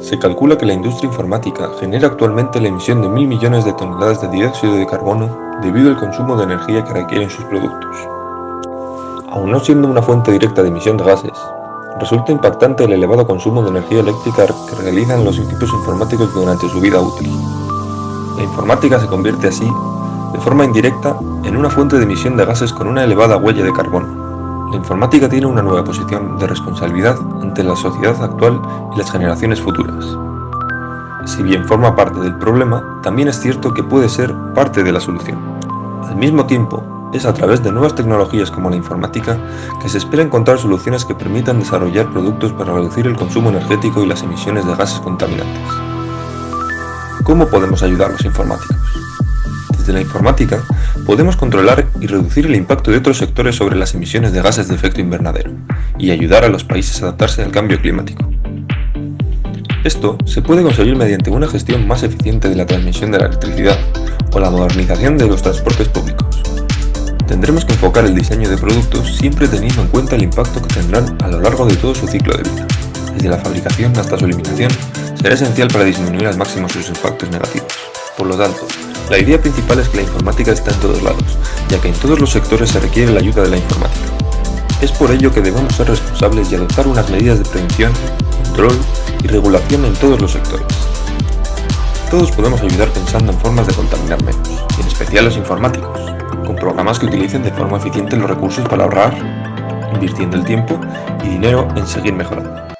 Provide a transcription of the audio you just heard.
Se calcula que la industria informática genera actualmente la emisión de mil millones de toneladas de dióxido de carbono debido al consumo de energía que requieren sus productos. Aun no siendo una fuente directa de emisión de gases, resulta impactante el elevado consumo de energía eléctrica que realizan los equipos informáticos durante su vida útil. La informática se convierte así, de forma indirecta, en una fuente de emisión de gases con una elevada huella de carbono. La informática tiene una nueva posición de responsabilidad ante la sociedad actual y las generaciones futuras. Si bien forma parte del problema, también es cierto que puede ser parte de la solución. Al mismo tiempo, es a través de nuevas tecnologías como la informática que se espera encontrar soluciones que permitan desarrollar productos para reducir el consumo energético y las emisiones de gases contaminantes. ¿Cómo podemos ayudar a los informáticos? Desde la informática, podemos controlar y reducir el impacto de otros sectores sobre las emisiones de gases de efecto invernadero y ayudar a los países a adaptarse al cambio climático. Esto se puede conseguir mediante una gestión más eficiente de la transmisión de la electricidad o la modernización de los transportes públicos. Tendremos que enfocar el diseño de productos siempre teniendo en cuenta el impacto que tendrán a lo largo de todo su ciclo de vida. Desde la fabricación hasta su eliminación, será esencial para disminuir al máximo sus impactos negativos. Por lo tanto, la idea principal es que la informática está en todos lados, ya que en todos los sectores se requiere la ayuda de la informática. Es por ello que debemos ser responsables y adoptar unas medidas de prevención, control y regulación en todos los sectores. Todos podemos ayudar pensando en formas de contaminar menos, y en especial los informáticos, con programas que utilicen de forma eficiente los recursos para ahorrar, invirtiendo el tiempo y dinero en seguir mejorando.